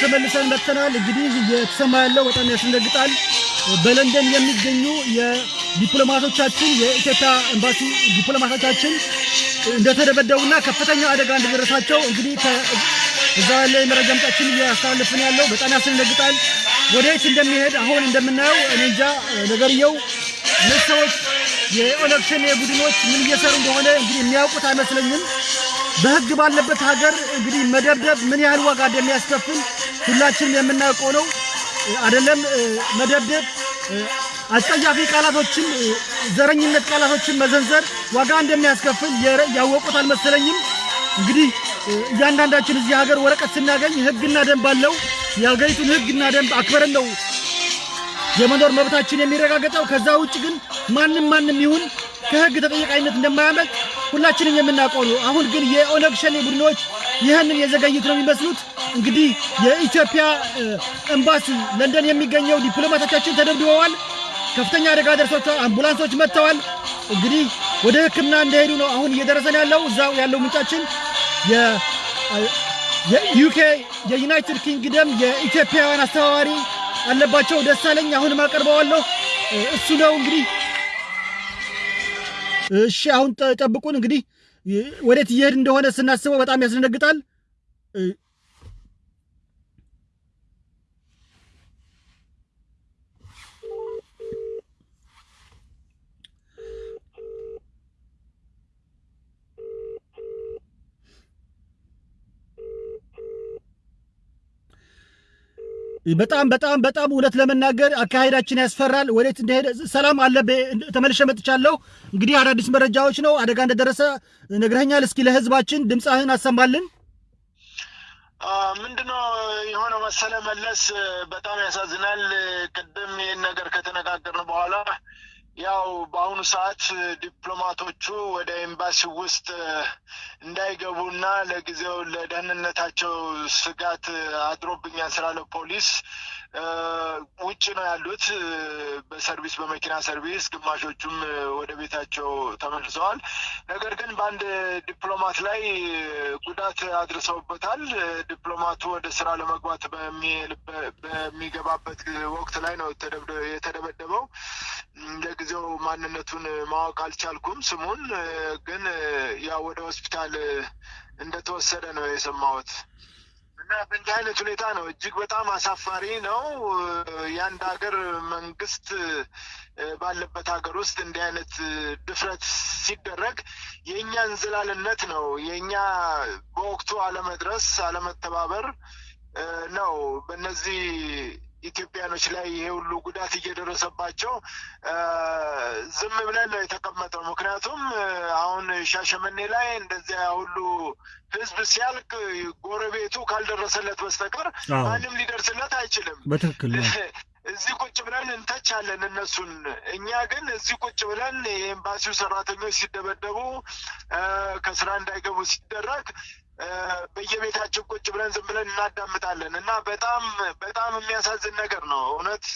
ተመልሰን መጥተናል። እንግዲህ እየተሰማ ያለው በጣም ያስደነግጣል። በለንደን የሚገኙ የዲፕሎማቶቻችን የኢትዮጵያ ኤምባሲ ዲፕሎማቶቻችን እንደተደበደቡና ከፍተኛ አደጋ እንደደረሳቸው እንግዲህ እዛ ያለ የመረጃ ምንጫችን እያስተላለፍን ያለው በጣም ያስደነግጣል። ወደየት እንደሚሄድ አሁን እንደምናየው እኔ እንጃ ነገርየው ሰዎች የኦነግ ሸኔ ምን እየሰሩ እንደሆነ እንግዲህ የሚያውቁት አይመስለኝም። በህግ ባለበት ሀገር እንግዲህ መደብደብ ምን ያህል ዋጋ እንደሚያስከፍል ሁላችንም የምናውቀው ነው። አይደለም መደብደብ፣ አስጸያፊ ቃላቶችን፣ ዘረኝነት ቃላቶችን መዘንዘር ዋጋ እንደሚያስከፍል ያወቁት አልመሰለኝም። እንግዲህ እያንዳንዳችን እዚህ ሀገር ወረቀት ስናገኝ ህግና ደንብ አለው። የሀገሪቱን ህግና ደንብ አክበረን ነው የመኖር መብታችን የሚረጋገጠው። ከዛ ውጭ ግን ማንም ማንም ይሁን ከህግ ተጠያቂነት እንደማያመልጥ ሁላችንም የምናውቀው ነው። አሁን ግን የኦነግ ሸኔ ቡድኖች ይህንን የዘገዩት ነው የሚመስሉት። እንግዲህ የኢትዮጵያ ኤምባሲ ለንደን የሚገኘው ዲፕሎማቶቻችን ተደብድበዋል። ከፍተኛ አደጋ ደርሷቸዋል። አምቡላንሶች መጥተዋል። እንግዲህ ወደ ሕክምና እንደሄዱ ነው አሁን እየደረሰን ያለው። እዛው ያለው ምንጫችን የዩኬ የዩናይትድ ኪንግደም የኢትዮጵያውያን አስተባባሪ አለባቸው ደሳለኝ አሁንም አቀርበዋለሁ። እሱ ነው እንግዲህ እሺ አሁን ጠብቁን። እንግዲህ ወዴት እየሄድ እንደሆነ ስናስበው በጣም ያስደነግጣል። በጣም በጣም በጣም እውነት ለመናገር አካሄዳችን ያስፈራል። ወዴት እንደሄደ ሰላም አለ። ተመልሼ መጥቻለሁ። እንግዲህ አዳዲስ መረጃዎች ነው። አደጋ እንደደረሰ ነግረኸኛል። እስኪ ለህዝባችን ድምፅህን አሰማልን። ምንድነው የሆነው መሰለ መለስ፣ በጣም ያሳዝናል። ቅድም ይህን ነገር ከተነጋገርን በኋላ ያው በአሁኑ ሰዓት ዲፕሎማቶቹ ወደ ኤምባሲ ውስጥ እንዳይገቡና ለጊዜው ለደህንነታቸው ስጋት አድሮብኛል ስላለ ፖሊስ ውጭ ነው ያሉት፣ በሰርቪስ በመኪና ሰርቪስ፣ ግማሾቹም ወደ ቤታቸው ተመልሰዋል። ነገር ግን በአንድ ዲፕሎማት ላይ ጉዳት አድርሰውበታል። ዲፕሎማቱ ወደ ስራ ለመግባት በሚገባበት ወቅት ላይ ነው የተደበደበው። ለጊዜው ማንነቱን ማወቅ አልቻልኩም ስሙን፣ ግን ያው ወደ ሆስፒታል እንደተወሰደ ነው የሰማሁት። እና በእንዲህ አይነት ሁኔታ ነው። እጅግ በጣም አሳፋሪ ነው። የአንድ ሀገር መንግስት ባለበት ሀገር ውስጥ እንዲህ አይነት ድፍረት ሲደረግ የእኛ እንዝላልነት ነው፣ የእኛ በወቅቱ አለመድረስ፣ አለመተባበር ነው በእነዚህ ኢትዮጵያኖች ላይ ይሄ ሁሉ ጉዳት እየደረሰባቸው ዝም ብለን ነው የተቀመጠው። ምክንያቱም አሁን ሻሸመኔ ላይ እንደዚያ ሁሉ ህዝብ ሲያልቅ ጎረቤቱ ካልደረሰለት በስተቀር ማንም ሊደርስለት አይችልም። በትክክል እዚህ ቁጭ ብለን እንተቻለን እነሱን። እኛ ግን እዚህ ቁጭ ብለን የኤምባሲው ሰራተኞች ሲደበደቡ ከስራ እንዳይገቡ ሲደረግ በየቤታችን ቁጭ ብለን ዝም ብለን እናዳምጣለን እና በጣም በጣም የሚያሳዝን ነገር ነው እውነት።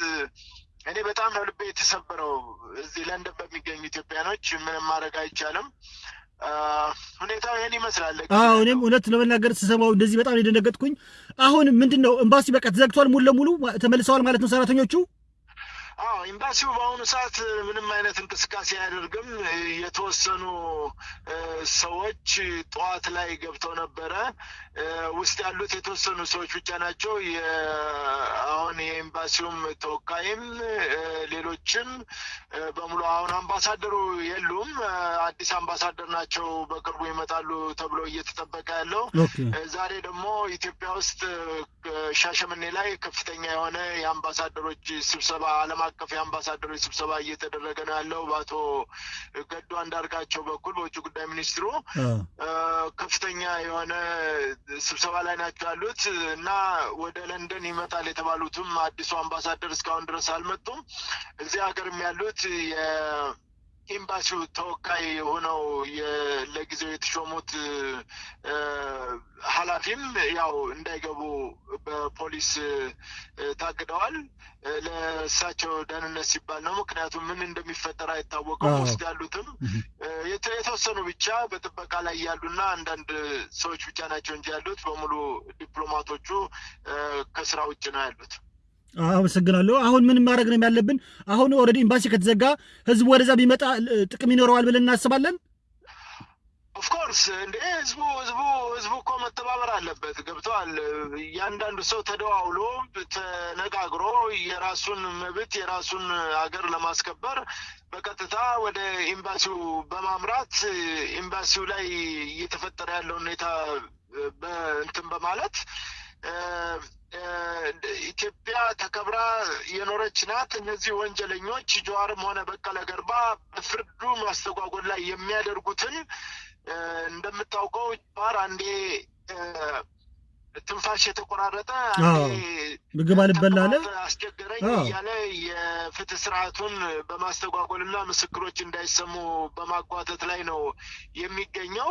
እኔ በጣም ነው ልቤ የተሰበረው። እዚህ ለንደን በሚገኙ ኢትዮጵያኖች ምንም ማድረግ አይቻልም። ሁኔታው ይህን ይመስላል። አዎ እኔም እውነት ለመናገር ስሰማው እንደዚህ በጣም የደነገጥኩኝ። አሁን ምንድን ነው ኤምባሲ በቃ ተዘግቷል፣ ሙሉ ለሙሉ ተመልሰዋል ማለት ነው ሰራተኞቹ? አዎ ኤምባሲው በአሁኑ ሰዓት ምንም አይነት እንቅስቃሴ አያደርግም። የተወሰኑ ሰዎች ጠዋት ላይ ገብተው ነበረ። ውስጥ ያሉት የተወሰኑ ሰዎች ብቻ ናቸው። አሁን የኤምባሲውም ተወካይም ሌሎችም በሙሉ አሁን አምባሳደሩ የሉም። አዲስ አምባሳደር ናቸው በቅርቡ ይመጣሉ ተብሎ እየተጠበቀ ያለው። ዛሬ ደግሞ ኢትዮጵያ ውስጥ ሻሸመኔ ላይ ከፍተኛ የሆነ የአምባሳደሮች ስብሰባ ዓለም አቀፍ የአምባሳደሮች ስብሰባ እየተደረገ ነው ያለው በአቶ ገዱ አንዳርጋቸው በኩል በውጭ ጉዳይ ሚኒስትሩ ከፍተኛ የሆነ ስብሰባ ላይ ናቸው ያሉት እና ወደ ለንደን ይመጣል የተባሉትም አዲሱ አምባሳደር እስካሁን ድረስ አልመጡም። እዚህ ሀገርም ያሉት የኤምባሲው ተወካይ ሆነው ለጊዜው የተሾሙት ኃላፊም ያው እንዳይገቡ በፖሊስ ታግደዋል። ለእሳቸው ደህንነት ሲባል ነው። ምክንያቱም ምን እንደሚፈጠር አይታወቅም። ውስጥ ያሉትም የተወሰኑ ብቻ በጥበቃ ላይ ያሉና አንዳንድ ሰዎች ብቻ ናቸው እንጂ ያሉት በሙሉ ዲፕሎማቶቹ ከስራ ውጭ ነው ያሉት። አመሰግናለሁ። አሁን ምን ማድረግ ነው ያለብን? አሁን already ኤምባሲ ከተዘጋ ህዝቡ ወደዛ ቢመጣ ጥቅም ይኖረዋል ብለን እናስባለን። of course እንደ ህዝቡ ህዝቡ ህዝቡ እኮ መተባበር አለበት። ገብተዋል። እያንዳንዱ ሰው ተደዋውሎ ተነጋግሮ የራሱን መብት የራሱን ሀገር ለማስከበር በቀጥታ ወደ ኤምባሲው በማምራት ኤምባሲው ላይ እየተፈጠረ ያለው ሁኔታ እንትን በማለት ኢትዮጵያ ተከብራ የኖረች ናት። እነዚህ ወንጀለኞች ጀዋርም ሆነ በቀለ ገርባ በፍርዱ ማስተጓጎል ላይ የሚያደርጉትን እንደምታውቀው ጀዋር አንዴ ትንፋሽ የተቆራረጠ ምግብ አልበላለ አስቸገረኝ እያለ የፍትህ ስርዓቱን በማስተጓጎልና ምስክሮች እንዳይሰሙ በማጓተት ላይ ነው የሚገኘው።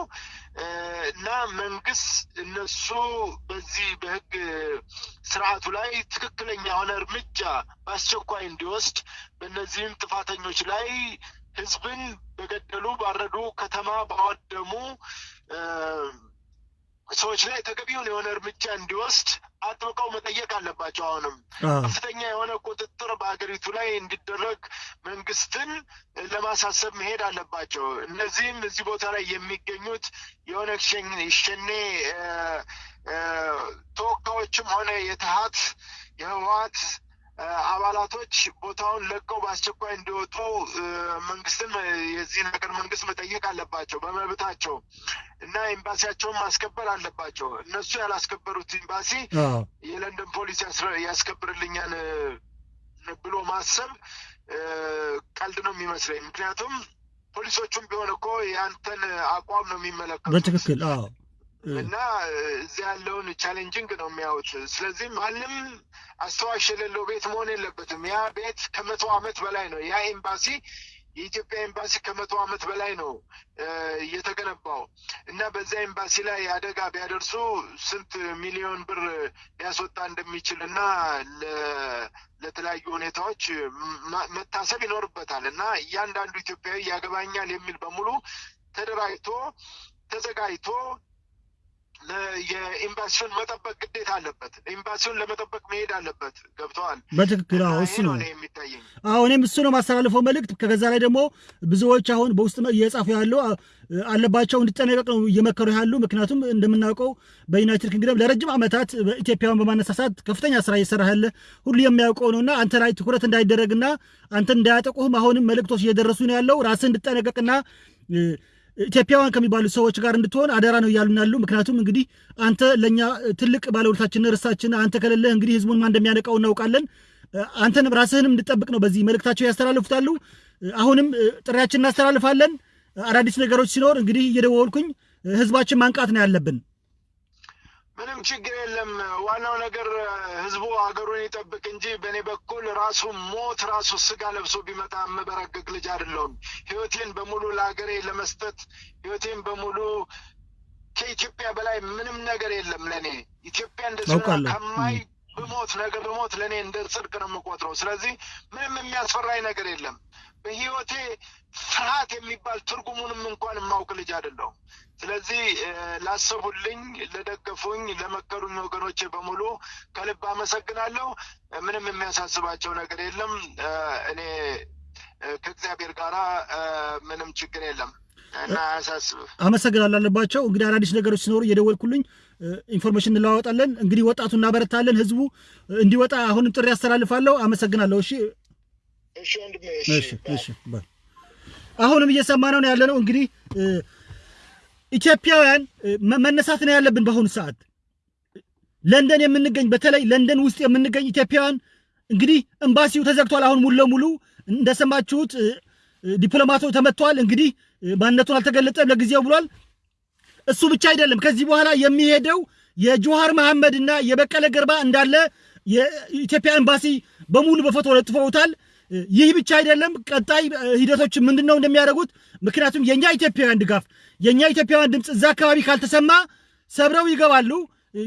እና መንግስት እነሱ በዚህ በህግ ስርዓቱ ላይ ትክክለኛ የሆነ እርምጃ በአስቸኳይ እንዲወስድ በእነዚህም ጥፋተኞች ላይ ህዝብን በገደሉ ባረዱ፣ ከተማ ባወደሙ ሰዎች ላይ ተገቢውን የሆነ እርምጃ እንዲወስድ አጥብቀው መጠየቅ አለባቸው። አሁንም ከፍተኛ የሆነ ቁጥጥር በሀገሪቱ ላይ እንዲደረግ መንግስትን ለማሳሰብ መሄድ አለባቸው። እነዚህም እዚህ ቦታ ላይ የሚገኙት የኦነግ ሸኔ ተወካዮችም ሆነ የተሀት የህወሀት አባላቶች ቦታውን ለቀው በአስቸኳይ እንዲወጡ መንግስትን የዚህን ሀገር መንግስት መጠየቅ አለባቸው በመብታቸው እና ኤምባሲያቸውን ማስከበር አለባቸው። እነሱ ያላስከበሩት ኤምባሲ የለንደን ፖሊስ ያስከብርልኛል ብሎ ማሰብ ቀልድ ነው የሚመስለኝ። ምክንያቱም ፖሊሶቹም ቢሆን እኮ የአንተን አቋም ነው የሚመለከቱት በትክክል እና እዚህ ያለውን challenging ነው የሚያዩት። ስለዚህ ማንም አስተዋሽ የሌለው ቤት መሆን የለበትም። ያ ቤት ከመቶ ዓመት በላይ ነው። ያ ኤምባሲ የኢትዮጵያ ኤምባሲ ከመቶ ዓመት በላይ ነው የተገነባው እና በዛ ኤምባሲ ላይ አደጋ ቢያደርሱ ስንት ሚሊዮን ብር ሊያስወጣ እንደሚችል እና ለተለያዩ ሁኔታዎች መታሰብ ይኖርበታል እና እያንዳንዱ ኢትዮጵያዊ ያገባኛል የሚል በሙሉ ተደራጅቶ ተዘጋጅቶ የኤምባሲውን መጠበቅ ግዴታ አለበት። ኤምባሲውን ለመጠበቅ መሄድ አለበት። ገብተዋል። በትክክል አዎ፣ እሱ ነው የሚታየኝ። አዎ፣ እኔም እሱ ነው ማስተላልፈው መልእክት። ከዛ ላይ ደግሞ ብዙዎች አሁን በውስጥ እየጻፉ ያለው አለባቸው እንዲጠነቀቅ ነው እየመከሩ ያሉ። ምክንያቱም እንደምናውቀው በዩናይትድ ኪንግደም ለረጅም ዓመታት ኢትዮጵያን በማነሳሳት ከፍተኛ ስራ እየሰራ ያለ ሁሉ የሚያውቀው ነውና አንተ ላይ ትኩረት እንዳይደረግና አንተን እንዳያጠቁህም አሁንም መልእክቶች እየደረሱ ነው ያለው ራስህ እንድጠነቀቅና ኢትዮጵያውያን ከሚባሉ ሰዎች ጋር እንድትሆን አደራ ነው እያሉን ያሉ። ምክንያቱም እንግዲህ አንተ ለእኛ ትልቅ ባለውለታችን ርስታችን፣ አንተ ከሌለህ እንግዲህ ህዝቡን ማን እንደሚያነቃው እናውቃለን። አንተንም ራስህንም እንድጠብቅ ነው በዚህ መልእክታቸው ያስተላልፉታሉ። አሁንም ጥሪያችን እናስተላልፋለን። አዳዲስ ነገሮች ሲኖር እንግዲህ እየደወልኩኝ ህዝባችን ማንቃት ነው ያለብን። ምንም ችግር የለም። ዋናው ነገር ህዝቡ ሀገሩን ይጠብቅ እንጂ በእኔ በኩል ራሱ ሞት ራሱ ስጋ ለብሶ ቢመጣ የምበረግግ ልጅ አይደለሁም። ህይወቴን በሙሉ ለሀገሬ ለመስጠት ህይወቴን በሙሉ ከኢትዮጵያ በላይ ምንም ነገር የለም ለእኔ ኢትዮጵያ እንደዚህ ከማይ ብሞት ነገ ብሞት ለእኔ እንደ ጽድቅ ነው የምቆጥረው። ስለዚህ ምንም የሚያስፈራኝ ነገር የለም። በህይወቴ ፍርሃት የሚባል ትርጉሙንም እንኳን የማውቅ ልጅ አይደለሁም። ስለዚህ ላሰቡልኝ፣ ለደገፉኝ፣ ለመከሩኝ ወገኖቼ በሙሉ ከልብ አመሰግናለሁ። ምንም የሚያሳስባቸው ነገር የለም። እኔ ከእግዚአብሔር ጋር ምንም ችግር የለም እና አያሳስብህ። አመሰግናለሁ አለባቸው። እንግዲህ አዳዲስ ነገሮች ሲኖሩ እየደወልክልኝ information እንለዋወጣለን። እንግዲህ ወጣቱ እናበረታለን፣ ህዝቡ እንዲወጣ አሁንም ጥሪ ያስተላልፋለሁ። አመሰግናለሁ። እሺ እሺ እሺ እሺ። አሁንም እየሰማ ነው ያለ ነው እንግዲህ ኢትዮጵያውያን መነሳት ነው ያለብን። በአሁኑ ሰዓት ለንደን የምንገኝ በተለይ ለንደን ውስጥ የምንገኝ ኢትዮጵያውያን እንግዲህ ኤምባሲው ተዘግቷል። አሁን ሙሉ ለሙሉ እንደሰማችሁት ዲፕሎማቶ ተመቷል። እንግዲህ ማንነቱን አልተገለጠም ለጊዜው ብሏል። እሱ ብቻ አይደለም። ከዚህ በኋላ የሚሄደው የጆሃር መሐመድ እና የበቀለ ገርባ እንዳለ የኢትዮጵያ ኤምባሲ በሙሉ በፎቶ ለጥፈውታል። ይህ ብቻ አይደለም። ቀጣይ ሂደቶች ምንድን ነው እንደሚያደርጉት ምክንያቱም የእኛ ኢትዮጵያውያን ድጋፍ የእኛ ኢትዮጵያውያን ድምፅ እዛ አካባቢ ካልተሰማ ሰብረው ይገባሉ።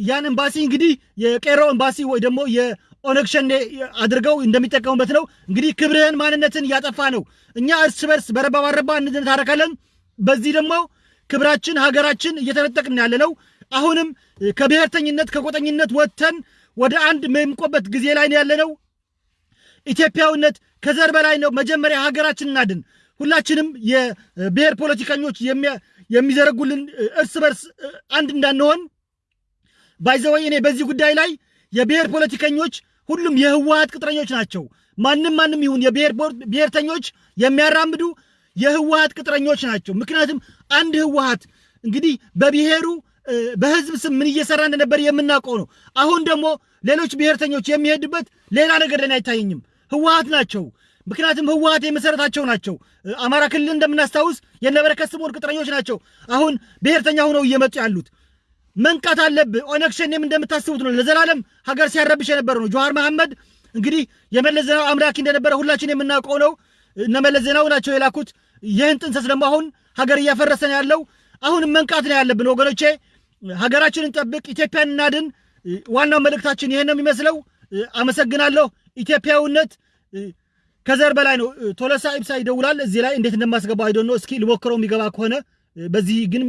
ያን ኤምባሲ እንግዲህ የቄሮ ኤምባሲ ወይ ደግሞ የኦነግ ሸኔ አድርገው እንደሚጠቀሙበት ነው። እንግዲህ ክብርህን ማንነትን እያጠፋ ነው። እኛ እርስ በርስ በረባ ባረባ እንታረካለን። በዚህ ደግሞ ክብራችን ሀገራችን እየተነጠቅን ያለ ነው። አሁንም ከብሔርተኝነት ከቆጠኝነት ወጥተን ወደ አንድ የምንቆበት ጊዜ ላይ ያለ ነው። ኢትዮጵያዊነት ከዘር በላይ ነው። መጀመሪያ ሀገራችን እናድን። ሁላችንም የብሔር ፖለቲከኞች የሚዘረጉልን እርስ በርስ አንድ እንዳንሆን ባይዘወይ እኔ በዚህ ጉዳይ ላይ የብሔር ፖለቲከኞች ሁሉም የህወሀት ቅጥረኞች ናቸው። ማንም ማንም ይሁን የብሔር ብሔርተኞች የሚያራምዱ የህወሀት ቅጥረኞች ናቸው። ምክንያቱም አንድ ህወሀት እንግዲህ በብሔሩ በህዝብ ስም ምን እየሰራ እንደነበር የምናውቀው ነው። አሁን ደግሞ ሌሎች ብሔርተኞች የሚሄዱበት ሌላ ነገር ለኔ አይታየኝም። ህወሀት ናቸው። ምክንያቱም ህወሀት የመሰረታቸው ናቸው። አማራ ክልል እንደምናስታውስ የነበረከት ስምኦን ቅጥረኞች ናቸው። አሁን ብሔርተኛ ሆነው እየመጡ ያሉት መንቃት አለብህ። ኦነግ ሸኔም እንደምታስቡት ነው። ለዘላለም ሀገር ሲያረብሽ የነበረ ነው። ጆሃር መሐመድ እንግዲህ የመለስ ዜናው አምላኪ እንደነበረ ሁላችን የምናውቀው ነው። እነ መለስ ዜናው ናቸው የላኩት። ይህን ጥንሰስ ደግሞ አሁን ሀገር እያፈረሰ ነው ያለው። አሁንም መንቃት ነው ያለብን ወገኖቼ። ሀገራችንን ጠብቅ፣ ኢትዮጵያን እናድን። ዋናው መልእክታችን ይህን ነው የሚመስለው። አመሰግናለሁ። ኢትዮጵያዊነት ከዘር በላይ ነው። ቶለሳ ኢብሳ ይደውላል። እዚህ ላይ እንዴት እንደማስገባው ነው። እስኪ ልሞክረው የሚገባ ከሆነ በዚህ ግን